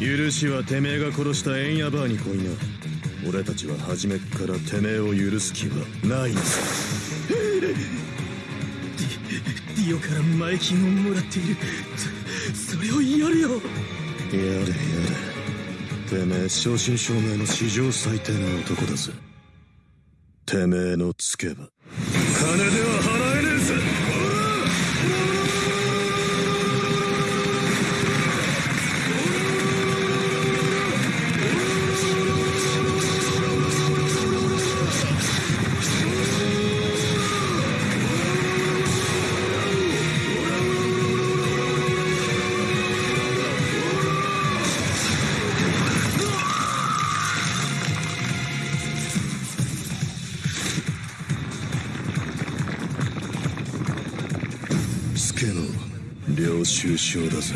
許しはてめえが殺したエンヤバーに来いな俺たちは初めっからてめえを許す気はない。のさディオから前金をもらっている。そそれをやるよ。やれやれ。てめえ正真正銘の史上最低な男だぜ。てめえのつけば。金では払え助の領収書だぜ。